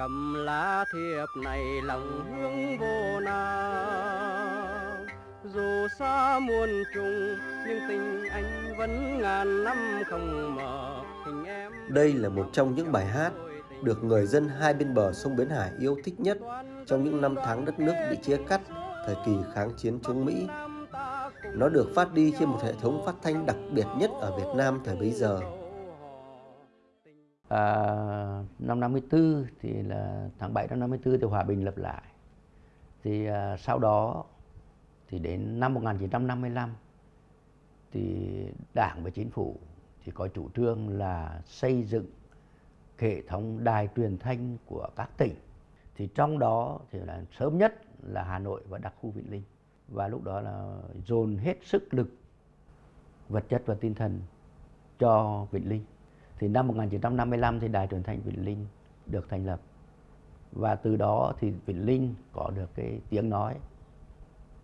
cầm lá thiệp này lòng hương vô nào dù xa muôn trùng nhưng tình anh vẫn ngàn năm không mờ hình em Đây là một trong những bài hát được người dân hai bên bờ sông Bến Hải yêu thích nhất trong những năm tháng đất nước bị chia cắt thời kỳ kháng chiến chống Mỹ. Nó được phát đi trên một hệ thống phát thanh đặc biệt nhất ở Việt Nam thời bấy giờ. À, năm 54 thì là tháng 7 năm 54 thì hòa bình lập lại. Thì à, sau đó thì đến năm 1955 thì Đảng và Chính phủ thì có chủ trương là xây dựng hệ thống đài truyền thanh của các tỉnh. Thì trong đó thì là sớm nhất là Hà Nội và đặc khu Vĩnh Linh. Và lúc đó là dồn hết sức lực vật chất và tinh thần cho Vĩnh Linh. Thì năm 1955 thì đài truyền thanh Vĩnh Linh được thành lập. Và từ đó thì Vĩnh Linh có được cái tiếng nói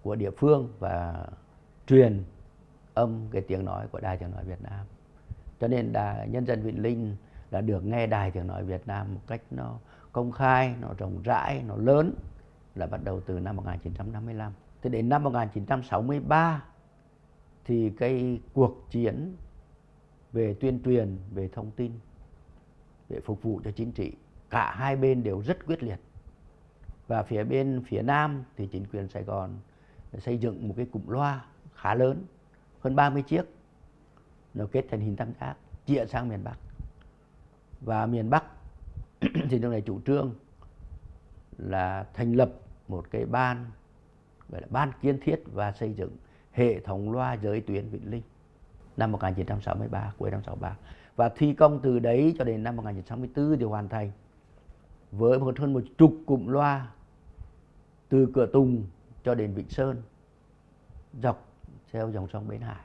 của địa phương và truyền âm cái tiếng nói của Đài Tiếng Nói Việt Nam. Cho nên đài, nhân dân Vĩnh Linh là được nghe Đài Tiếng Nói Việt Nam một cách nó công khai, nó rộng rãi, nó lớn là bắt đầu từ năm 1955. Thì đến năm 1963 thì cái cuộc chiến về tuyên truyền, về thông tin, để phục vụ cho chính trị, cả hai bên đều rất quyết liệt. Và phía bên phía Nam thì chính quyền Sài Gòn xây dựng một cái cụm loa khá lớn, hơn 30 chiếc, nó kết thành hình tam giác, chia sang miền Bắc. Và miền Bắc thì lúc này chủ trương là thành lập một cái ban gọi là ban kiến thiết và xây dựng hệ thống loa giới tuyến Vĩnh Linh năm 1963 cuối năm 63 và thi công từ đấy cho đến năm 1964 thì hoàn thành. Với một hơn một chục cụm loa từ cửa Tùng cho đến Vịnh Sơn, dọc theo dòng sông Bến Hải.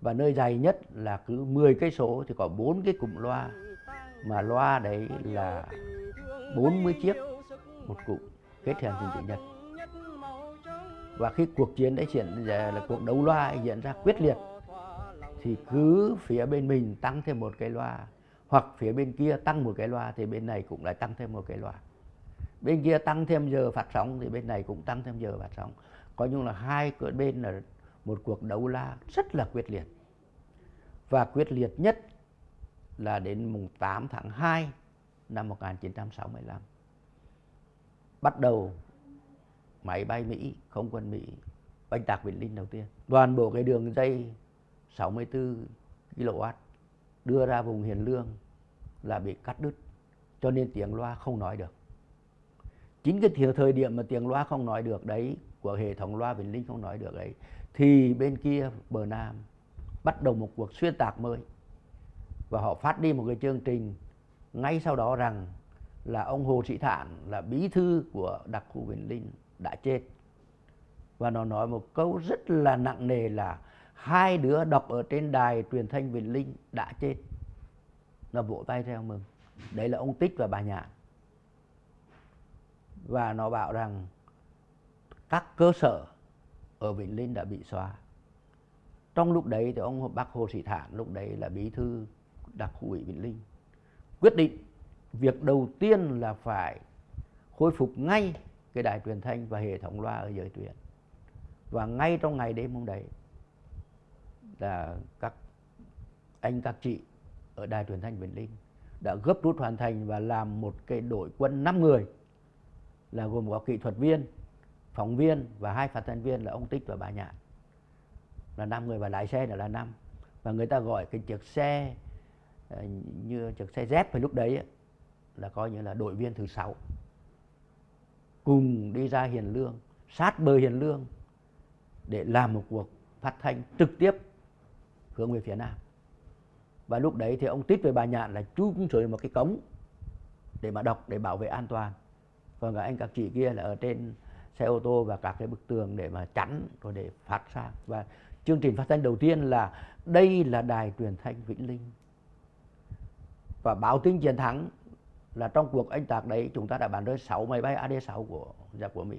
Và nơi dài nhất là cứ 10 cây số thì có bốn cái cụm loa, mà loa đấy là 40 chiếc, một cụm kết thành hình chữ nhật và khi cuộc chiến đấy diễn là cuộc đấu loa diễn ra quyết liệt thì cứ phía bên mình tăng thêm một cái loa hoặc phía bên kia tăng một cái loa thì bên này cũng lại tăng thêm một cái loa. Bên kia tăng thêm giờ phát sóng thì bên này cũng tăng thêm giờ phát sóng. Coi như là hai cửa bên là một cuộc đấu la rất là quyết liệt. Và quyết liệt nhất là đến mùng 8 tháng 2 năm 1965 bắt đầu máy bay Mỹ, không quân Mỹ bánh tạc Vĩnh Linh đầu tiên. Toàn bộ cái đường dây 64 kW đưa ra vùng Hiền Lương là bị cắt đứt, cho nên tiếng loa không nói được. Chính cái thời điểm mà tiếng loa không nói được đấy, của hệ thống loa Vĩnh Linh không nói được đấy, thì bên kia bờ Nam bắt đầu một cuộc xuyên tạc mới. Và họ phát đi một cái chương trình ngay sau đó rằng là ông Hồ Sĩ Thản là bí thư của đặc khu Vĩnh Linh đã chết. Và nó nói một câu rất là nặng nề là hai đứa đọc ở trên đài truyền thanh Vĩnh Linh đã chết. Nó vỗ tay theo mừng. Đấy là ông Tích và bà Nhạn. Và nó bảo rằng các cơ sở ở Vĩnh Linh đã bị xóa. Trong lúc đấy thì ông Bác Hồ Sĩ Thản lúc đấy là bí thư đặc khu ủy Vĩnh Linh, quyết định việc đầu tiên là phải khôi phục ngay cái đài truyền thanh và hệ thống loa ở giới tuyến và ngay trong ngày đêm hôm đấy là các anh các chị ở đài truyền thanh Vĩnh Linh đã gấp rút hoàn thành và làm một cái đội quân 5 người là gồm có kỹ thuật viên, phóng viên và hai phát thanh viên là ông Tích và bà Nhạn. Là năm người và lái xe nữa là năm. Và người ta gọi cái chiếc xe ờ, như chiếc xe dép phải lúc đấy là coi như là đội viên thứ sáu. Cùng đi ra Hiền Lương sát bờ Hiền Lương để làm một cuộc phát thanh trực tiếp hướng về phía Nam và lúc đấy thì ông Tít với bà Nhạn là chung xuống một cái cống để mà đọc, để bảo vệ an toàn còn các anh các chị kia là ở trên xe ô tô và các cái bức tường để mà chắn rồi để phát sang và chương trình phát thanh đầu tiên là đây là đài truyền thanh Vĩnh Linh và báo tin chiến thắng là trong cuộc anh tạc đấy chúng ta đã bắn rơi 6 máy bay AD6 của giặc của Mỹ.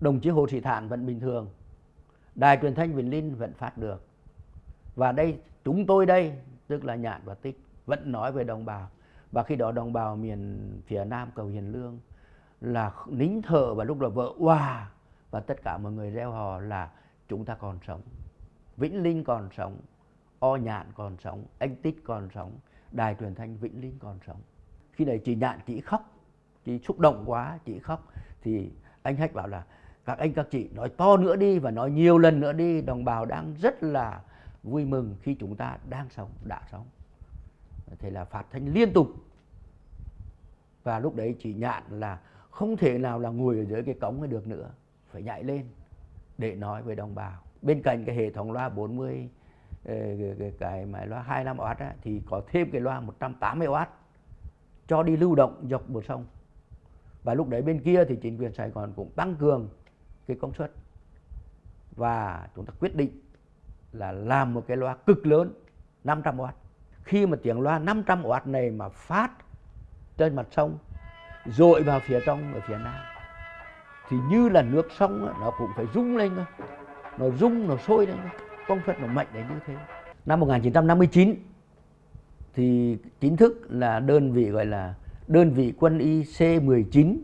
Đồng chí Hồ Sĩ Thản vẫn bình thường. Đài truyền thanh Vĩnh Linh vẫn phát được. Và đây, chúng tôi đây, tức là Nhạn và Tích, vẫn nói về đồng bào. Và khi đó đồng bào miền phía nam, cầu hiền lương, là nín thở và lúc đó vợ hòa và tất cả mọi người reo hò là chúng ta còn sống, vĩnh linh còn sống, o nhạn còn sống, anh tích còn sống, đài truyền thanh vĩnh linh còn sống. Khi đấy chị nhạn chị khóc, chị xúc động quá, chị khóc. Thì anh hách bảo là các anh các chị nói to nữa đi và nói nhiều lần nữa đi. Đồng bào đang rất là vui mừng khi chúng ta đang sống đã sống. Thế là phát thanh liên tục. Và lúc đấy chị nhạn là không thể nào là ngồi ở dưới cái cống ấy được nữa. Phải nhảy lên để nói với đồng bào. Bên cạnh cái hệ thống loa 40 ờ, cái, cái, cái máy loa 25W á, thì có thêm cái loa 180W cho đi lưu động dọc bờ sông. Và lúc đấy bên kia thì chính quyền Sài Gòn cũng tăng cường cái công suất. Và chúng ta quyết định là làm một cái loa cực lớn 500W khi mà tiếng loa 500W này mà phát trên mặt sông dội vào phía trong, ở phía nam, thì như là nước sông nó cũng phải rung lên thôi nó rung, nó sôi lên thôi công suất nó mạnh đến như thế. Năm 1959 thì chính thức là đơn vị, gọi là đơn vị quân y C19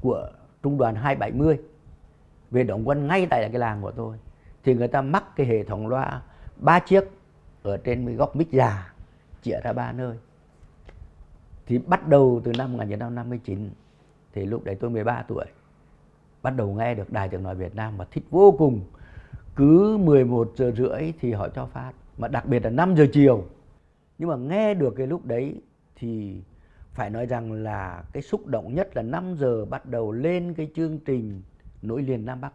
của trung đoàn 270 về đóng quân ngay tại cái làng của tôi, thì người ta mắc cái hệ thống loa ba chiếc ở trên góc mic già, chĩa ra ba nơi. Thì bắt đầu từ năm 1959 thì lúc đấy tôi 13 tuổi, bắt đầu nghe được đài tiếng nói Việt Nam và thích vô cùng. Cứ 11 giờ rưỡi thì họ cho phát, mà đặc biệt là 5 giờ chiều. Nhưng mà nghe được cái lúc đấy thì phải nói rằng là cái xúc động nhất là 5 giờ bắt đầu lên cái chương trình nối liền Nam Bắc.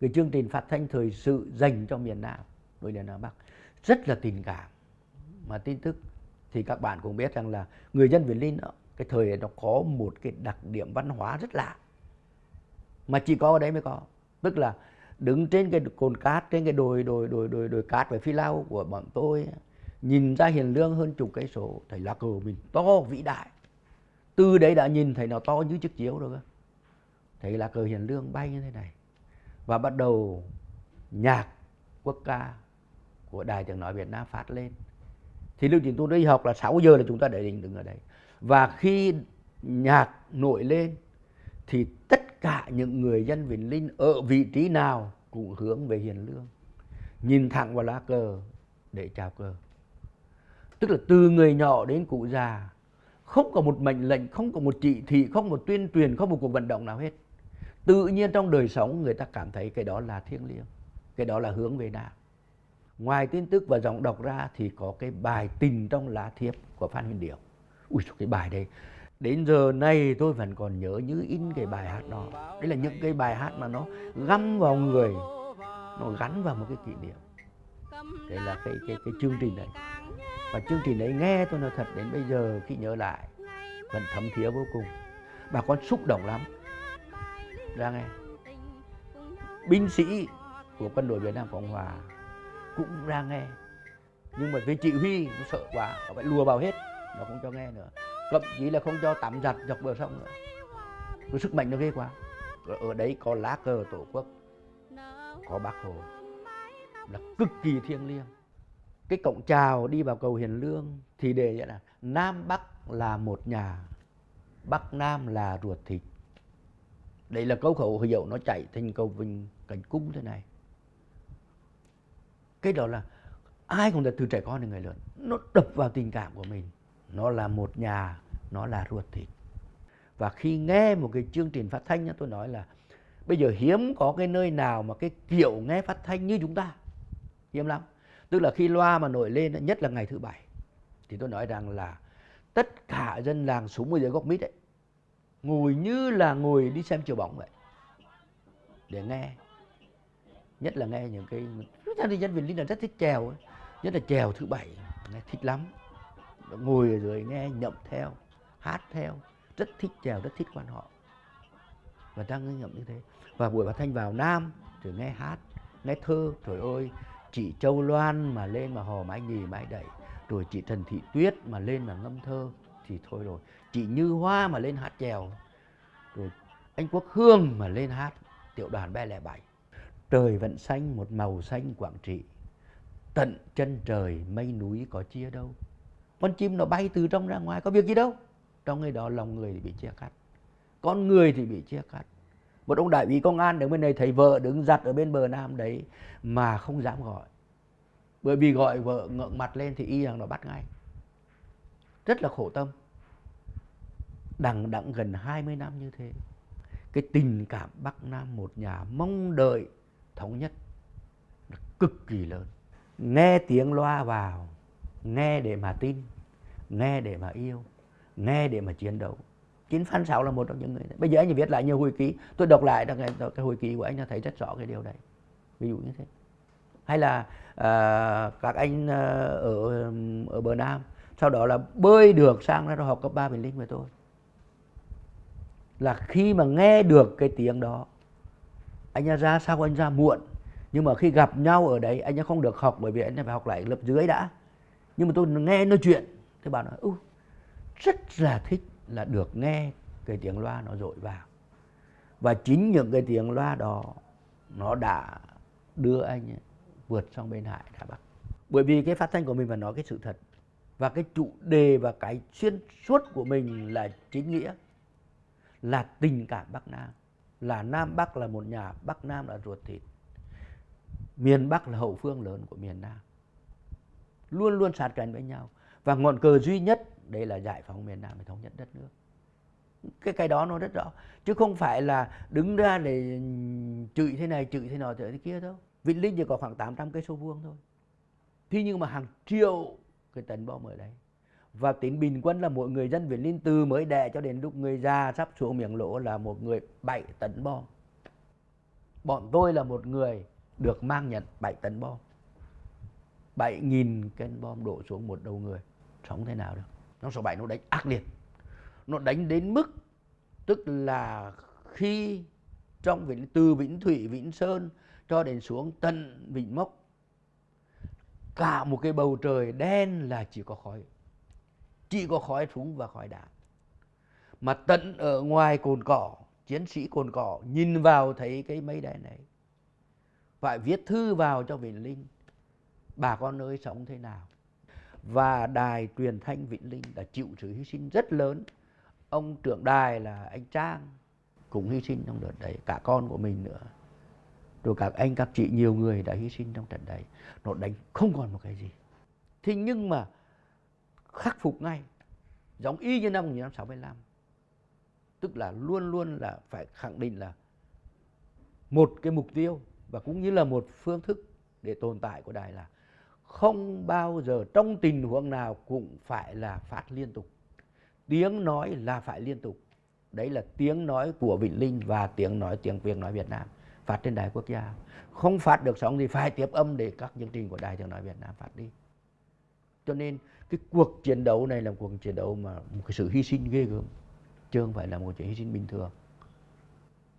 Cái chương trình phát thanh thời sự dành cho miền Nam, nối liền Nam Bắc, rất là tình cảm. Mà tin tức thì các bạn cũng biết rằng là người dân Việt Linh cái thời nó có một cái đặc điểm văn hóa rất lạ. Mà chỉ có ở đấy mới có. Tức là đứng trên cái cồn cát, trên cái đồi đồi đồi đồi đồi cát với phi lao của bọn tôi, nhìn ra hiền lương hơn chục cây số thấy lá cờ mình to vĩ đại. Từ đấy đã nhìn thấy nó to như chiếc chiếu rồi cơ thấy lá cờ hiền lương bay như thế này. Và bắt đầu nhạc quốc ca của đài tiếng nói Việt Nam phát lên. Thì lúc trình tôi đi học là 6 giờ là chúng ta để đình đứng ở đây. Và khi nhạc nổi lên, thì tất cả những người dân Vĩnh Linh ở vị trí nào cũng hướng về Hiền Lương. Nhìn thẳng vào lá cờ để chào cờ. Tức là từ người nhỏ đến cụ già, không có một mệnh lệnh, không có một chỉ thị, không có một tuyên truyền, không một cuộc vận động nào hết tự nhiên trong đời sống người ta cảm thấy cái đó là thiêng liêng, cái đó là hướng về đạo. ngoài tin tức và giọng đọc ra thì có cái bài tình trong lá thiệp của Phan Huyền Điểu. Ui cái bài đấy. Đến giờ này tôi vẫn còn nhớ như in cái bài hát đó. Đấy là những cái bài hát mà nó găm vào người, nó gắn vào một cái kỷ niệm. Đấy là cái cái cái chương trình này. Và chương trình đấy nghe tôi nói thật, đến bây giờ khi nhớ lại, vẫn thấm thía vô cùng. Bà con xúc động lắm ra nghe. Binh sĩ của quân đội Việt Nam Cộng Hòa cũng ra nghe. Nhưng mà với chỉ huy nó sợ quá nó phải lùa vào hết nó không cho nghe nữa. Thậm chí là không cho tắm giặt dọc bờ sông nữa. Cái sức mạnh nó ghê quá. Ở đấy có lá cờ tổ quốc, có bác hồ. Là cực kỳ thiêng liêng. Cái cổng chào đi vào cầu hiền lương thì đề vậy là nam bắc là một nhà, bắc nam là ruột thịt đây là câu khẩu hiệu nó chạy thành cầu vinh cảnh cung thế này. Cái đó là ai cũng là từ trẻ con đến người lớn, nó đập vào tình cảm của mình. Nó là một nhà, nó là ruột thịt. Và khi nghe một cái chương trình phát thanh tôi nói là bây giờ hiếm có cái nơi nào mà cái kiểu nghe phát thanh như chúng ta. Hiếm lắm. Tức là khi loa mà nổi lên nhất là ngày thứ bảy, thì tôi nói rằng là tất cả dân làng xuống dưới góc mít ấy ngồi như là ngồi đi xem chiều bóng vậy. Để nghe. Nhất là nghe những cái gia đình dân Linh là rất thích chèo ấy. nhất là chèo thứ bảy, nghe thích lắm. Ngồi rồi nghe nhậm theo, hát theo. Rất thích chèo rất thích quan họ. Và đang nhậm như thế. Và buổi bà thanh vào nam, rồi nghe hát, nghe thơ. Trời ơi, chị Châu Loan mà lên mà hò mái nhì mái đẩy. Rồi chị Trần Thị Tuyết mà lên mà ngâm thơ thì thôi rồi. Chị Như Hoa mà lên hát chèo, rồi anh Quốc Hương mà lên hát tiểu đoàn ba lẻ bảy. Trời vẫn xanh, một màu xanh Quảng Trị. Tận chân trời mây núi có chia đâu. Con chim nó bay từ trong ra ngoài, có việc gì đâu. Trong ngày đó lòng người thì bị chia cắt, con người thì bị chia cắt. Một ông đại úy công an đứng bên này thấy vợ đứng giặt ở bên bờ nam đấy mà không dám gọi. Bởi vì gọi vợ ngượng mặt lên thì y rằng nó bắt ngay rất là khổ tâm. Đằng đẵng gần 20 năm như thế cái tình cảm Bắc Nam một nhà mong đợi thống nhất cực kỳ lớn. Nghe tiếng loa vào nghe để mà tin nghe để mà yêu nghe để mà chiến đấu. Chính Phan Sáu là một trong những người đấy. bây giờ anh viết lại nhiều hồi ký. Tôi đọc lại cái, cái hồi ký của anh thấy rất rõ cái điều đấy ví dụ như thế. Hay là uh, các anh uh, ở ở bờ Nam sau đó là bơi được sang ra học cấp ba Bình Linh với tôi. Là khi mà nghe được cái tiếng đó anh ra sao anh ra muộn. Nhưng mà khi gặp nhau ở đấy anh không được học bởi vì anh phải học lại lớp dưới đã. Nhưng mà tôi nghe nói chuyện thì bảo nói ừ, rất là thích là được nghe cái tiếng loa nó dội vào. Và chính những cái tiếng loa đó nó đã đưa anh vượt sang bên hải Đà Bắc. Bởi vì cái phát thanh của mình phải nói cái sự thật và cái chủ đề và cái xuyên suốt của mình là chính nghĩa, là tình cảm Bắc Nam. Là Nam Bắc là một nhà, Bắc Nam là ruột thịt. Miền Bắc là hậu phương lớn của miền Nam. Luôn luôn sát cánh với nhau. Và ngọn cờ duy nhất đây là giải phóng miền Nam để thống nhất đất nước. Cái cái đó nó rất rõ. Chứ không phải là đứng ra để chửi thế này, chửi thế nọ, chửi thế kia đâu. Vĩnh Linh chỉ có khoảng 800 cây số vuông thôi. Thế nhưng mà hàng triệu cái tấn bom ở đấy. Và tính bình quân là mỗi người dân việt Linh từ mới đẻ cho đến lúc người già sắp xuống miệng lỗ là một người 7 tấn bom. Bọn tôi là một người được mang nhận 7 tấn bom. 7.000 cân bom đổ xuống một đầu người. Sống thế nào được? Nó số 7 nó đánh ác liệt. Nó đánh đến mức, tức là khi trong vĩnh từ vĩnh thủy, vĩnh sơn cho đến xuống tận vĩnh mốc cả một cái bầu trời đen là chỉ có khói. Chỉ có khói súng và khói đạn mà tận ở ngoài cồn cỏ, chiến sĩ cồn cỏ nhìn vào thấy cái mây đen này. Phải viết thư vào cho Vĩnh Linh. Bà con ơi sống thế nào? Và đài truyền thanh Vĩnh Linh đã chịu sự hy sinh rất lớn. Ông trưởng đài là anh Trang cũng hy sinh trong đợt đấy, cả con của mình nữa rồi các anh, các chị, nhiều người đã hy sinh trong trận đấy. Nó đánh không còn một cái gì. Thế nhưng mà khắc phục ngay. Giống y như năm 1965 tức là luôn luôn là phải khẳng định là một cái mục tiêu và cũng như là một phương thức để tồn tại của đài là không bao giờ trong tình huống nào cũng phải là phát liên tục. Tiếng nói là phải liên tục. Đấy là tiếng nói của Vĩnh Linh và tiếng nói, tiếng Việt nói Việt Nam phát trên đài quốc gia. Không phát được sóng thì phải tiếp âm để các chương trình của đài tiếng nói Việt Nam phát đi. Cho nên cái cuộc chiến đấu này là một cuộc chiến đấu mà một cái sự hy sinh ghê gớm, chứ không phải là một chuyện hy sinh bình thường.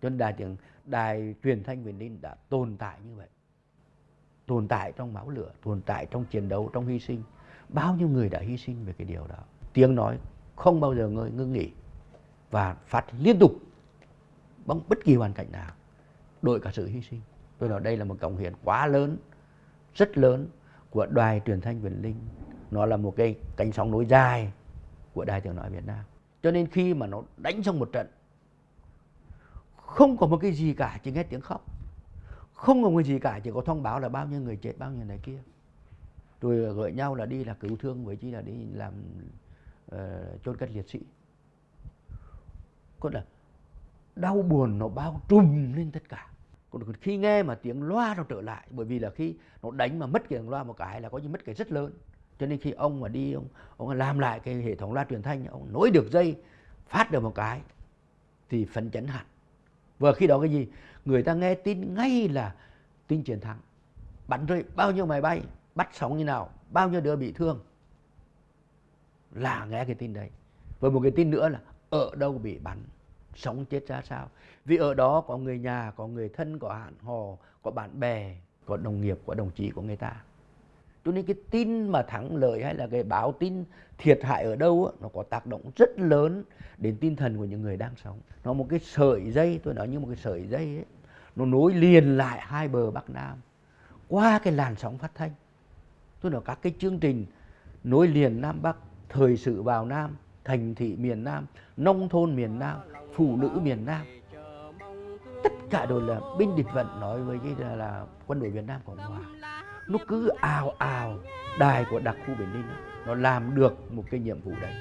Cho nên đài tiếng, đài truyền thanh Việt Ninh đã tồn tại như vậy. Tồn tại trong máu lửa, tồn tại trong chiến đấu, trong hy sinh. Bao nhiêu người đã hy sinh về cái điều đó? Tiếng nói không bao giờ ngơi, ngưng nghỉ và phát liên tục, bằng bất kỳ hoàn cảnh nào đội cả sự hy sinh. Tôi nói đây là một cống hiến quá lớn rất lớn của đài truyền thanh Vĩnh Linh. Nó là một cái cánh sóng nối dài của đài tiếng nói Việt Nam. Cho nên khi mà nó đánh xong một trận không có một cái gì cả chỉ nghe tiếng khóc. Không có cái gì cả chỉ có thông báo là bao nhiêu người chết bao nhiêu này kia. Rồi gọi nhau là đi là cứu thương với chi là đi làm uh, chôn cất liệt sĩ. Có là đau buồn, nó bao trùm lên tất cả. Còn khi nghe mà tiếng loa nó trở lại, bởi vì là khi nó đánh mà mất cái tiếng loa một cái là có như mất cái rất lớn. Cho nên khi ông mà đi, ông ông làm lại cái hệ thống loa truyền thanh, ông nối được dây, phát được một cái, thì phấn chấn hẳn. Và khi đó cái gì? Người ta nghe tin ngay là tin chiến thắng. Bắn rơi bao nhiêu máy bay, bắt sóng như nào, bao nhiêu đứa bị thương. Là nghe cái tin đấy. Và một cái tin nữa là, ở đâu bị bắn? Sống chết ra sao. Vì ở đó có người nhà có người thân có hạn hò có bạn bè có đồng nghiệp có đồng chí của người ta. Cho nên cái tin mà thắng lợi hay là cái báo tin thiệt hại ở đâu nó có tác động rất lớn đến tinh thần của những người đang sống. Nó một cái sợi dây tôi nói như một cái sợi dây ấy nó nối liền lại hai bờ bắc nam qua cái làn sóng phát thanh. Tôi nói các cái chương trình nối liền nam bắc thời sự vào Nam, thành thị miền Nam, nông thôn miền Nam, phụ nữ miền Nam. Tất cả đều là binh địch vận nói với cái là, là quân đội Việt Nam Cộng Hòa. Nó cứ ào ào đài của đặc khu Biển Ninh nó làm được một cái nhiệm vụ đấy.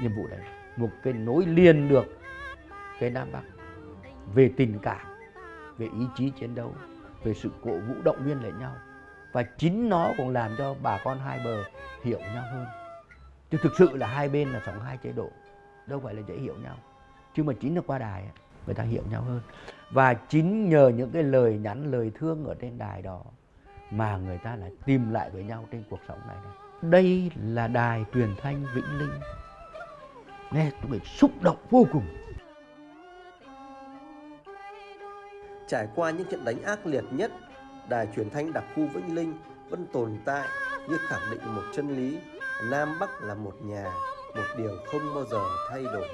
Nhiệm vụ đấy, một cái nối liền được cái Nam Bắc về tình cảm, về ý chí chiến đấu, về sự cổ vũ động viên lại nhau và chính nó cũng làm cho bà con hai bờ hiểu nhau hơn chứ thực sự là hai bên là sống hai chế độ đâu phải là dễ hiểu nhau. Chứ mà chính là qua đài người ta hiểu nhau hơn. Và chính nhờ những cái lời nhắn lời thương ở trên đài đó mà người ta lại tìm lại với nhau trên cuộc sống này, đây, đây là đài truyền thanh vĩnh linh. Nghe tôi bị xúc động vô cùng. Trải qua những trận đánh ác liệt nhất, đài truyền thanh đặc khu Vĩnh Linh vẫn tồn tại như khẳng định một chân lý. Nam Bắc là một nhà, một điều không bao giờ thay đổi.